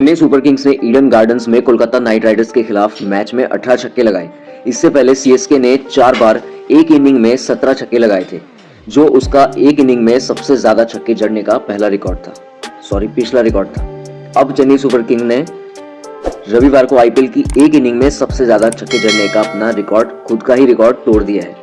Chennai Super Kings ने Eden Gardens में Kolkata night Riders के खिलाफ मैच में 18 छक्के लगाए। इससे पहले सीएसके ने चार बार एक इनिंग में 17 छक्के लगाए थे, जो उसका एक इनिंग में सबसे ज़्यादा छक्के जड़ने का पहला रिकॉर्ड था। सॉरी, पिछला रिकॉर्ड था। अब चेन्नई सुपर किंग ने रविवार को आईपीएल की एक इनिंग में सबसे ज़्यादा छक्के जड़ने का अपना रिकॉर्ड, खुद का ही रिकॉर्ड तोड़ दिया है।